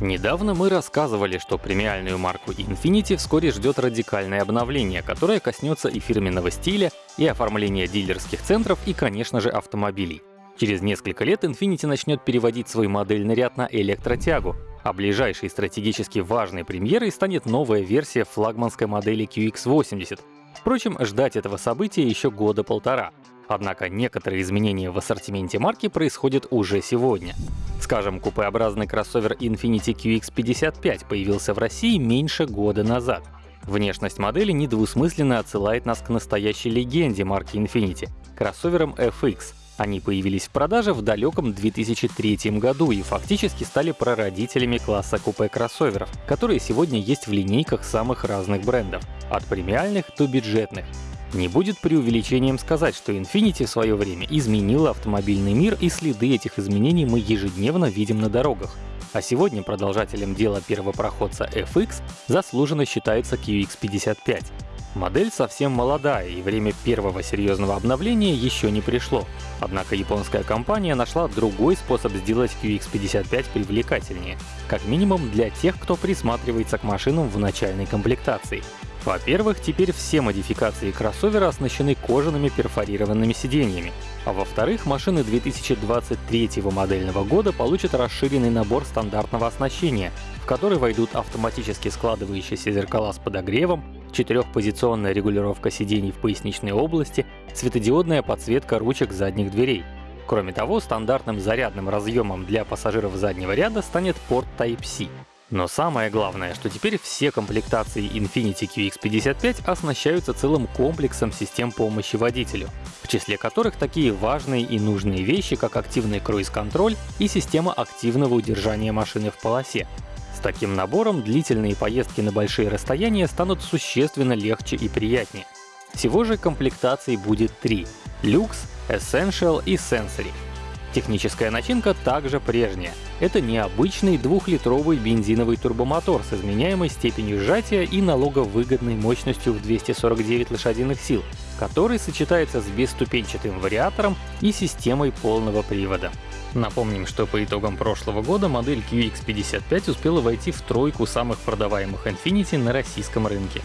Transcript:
Недавно мы рассказывали, что премиальную марку Infiniti вскоре ждет радикальное обновление, которое коснется и фирменного стиля, и оформления дилерских центров, и, конечно же, автомобилей. Через несколько лет Infiniti начнет переводить свой модельный ряд на электротягу, а ближайшей стратегически важной премьерой станет новая версия флагманской модели QX80. Впрочем, ждать этого события еще года полтора. Однако некоторые изменения в ассортименте марки происходят уже сегодня. Скажем, купеобразный кроссовер Infiniti QX55 появился в России меньше года назад. Внешность модели недвусмысленно отсылает нас к настоящей легенде марки Infiniti — кроссоверам FX. Они появились в продаже в далеком 2003 году и фактически стали прародителями класса купе-кроссоверов, которые сегодня есть в линейках самых разных брендов, от премиальных до бюджетных. Не будет преувеличением сказать, что Infiniti в свое время изменила автомобильный мир, и следы этих изменений мы ежедневно видим на дорогах. А сегодня продолжателем дела первопроходца FX заслуженно считается QX55. Модель совсем молодая, и время первого серьезного обновления еще не пришло. Однако японская компания нашла другой способ сделать QX55 привлекательнее, как минимум для тех, кто присматривается к машинам в начальной комплектации. Во-первых, теперь все модификации кроссовера оснащены кожаными перфорированными сиденьями. А во-вторых, машины 2023 модельного года получат расширенный набор стандартного оснащения, в который войдут автоматически складывающиеся зеркала с подогревом, четырехпозиционная регулировка сидений в поясничной области, светодиодная подсветка ручек задних дверей. Кроме того, стандартным зарядным разъемом для пассажиров заднего ряда станет порт Type-C. Но самое главное, что теперь все комплектации Infiniti QX55 оснащаются целым комплексом систем помощи водителю, в числе которых такие важные и нужные вещи, как активный круиз-контроль и система активного удержания машины в полосе. С таким набором длительные поездки на большие расстояния станут существенно легче и приятнее. Всего же комплектаций будет три — Lux, Essential и Sensory — Техническая начинка также прежняя. Это необычный двухлитровый бензиновый турбомотор с изменяемой степенью сжатия и налоговыгодной мощностью в 249 лошадиных сил, который сочетается с бесступенчатым вариатором и системой полного привода. Напомним, что по итогам прошлого года модель QX55 успела войти в тройку самых продаваемых Infiniti на российском рынке.